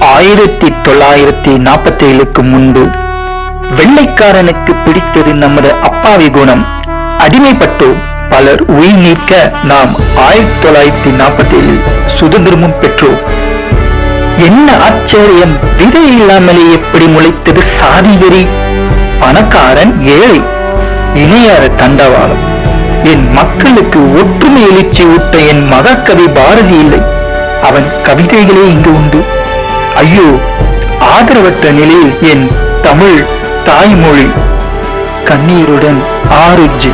ஆயிரத்தி தொள்ளாயிரத்தி நாற்பத்தி ஏழுக்கு முன்பு வெள்ளைக்காரனுக்கு பிடித்தது நமது அப்பாவி குணம். அடிமைப்பட்டு பலர் உயிர் நீக்க நாம் ஆயிரத்தி தொள்ளாயிரத்தி நாற்பத்தி ஏழில் சுதந்திரமும் பெற்றோம். என்ன ஆச்சரியம் விதை இல்லாமலே எப்படி முளைத்தது சாதி வெறி? பணக்காரன் ஏழை இணையார தண்டவாளம். என் மக்களுக்கு ஒற்றுமை எழுச்சி ஊட்ட என் மகக்கவி பாரதி இல்லை. அவன் கவிதைகளே இங்கு உண்டு. ஐயோ ஆதரவற்ற நிலையில் என் தமிழ் தாய்மொழி. கண்ணீருடன் ஆருஜி